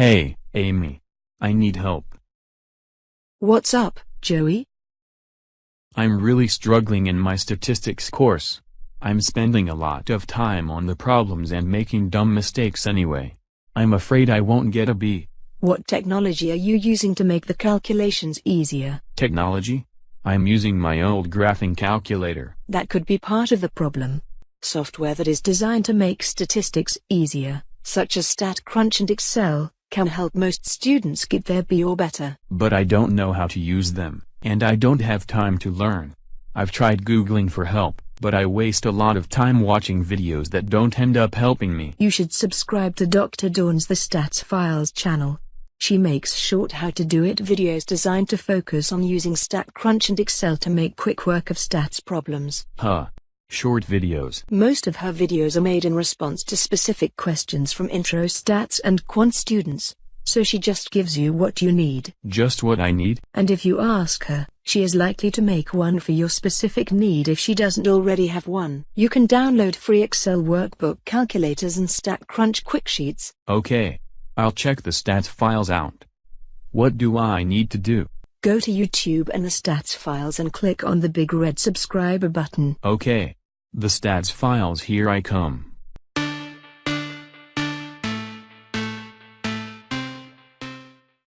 Hey, Amy. I need help. What's up, Joey? I'm really struggling in my statistics course. I'm spending a lot of time on the problems and making dumb mistakes anyway. I'm afraid I won't get a B. What technology are you using to make the calculations easier? Technology? I'm using my old graphing calculator. That could be part of the problem. Software that is designed to make statistics easier, such as StatCrunch and Excel, can help most students get their B or better. But I don't know how to use them, and I don't have time to learn. I've tried Googling for help, but I waste a lot of time watching videos that don't end up helping me. You should subscribe to Dr. Dawn's The Stats Files channel. She makes short how-to-do-it videos designed to focus on using StatCrunch and Excel to make quick work of stats problems. Huh. Short videos. Most of her videos are made in response to specific questions from intro stats and quant students, so she just gives you what you need. Just what I need? And if you ask her, she is likely to make one for your specific need if she doesn't already have one. You can download free Excel workbook calculators and StatCrunch quick sheets. Okay. I'll check the stats files out. What do I need to do? Go to YouTube and the stats files and click on the big red subscriber button. Okay. The stats files here I come.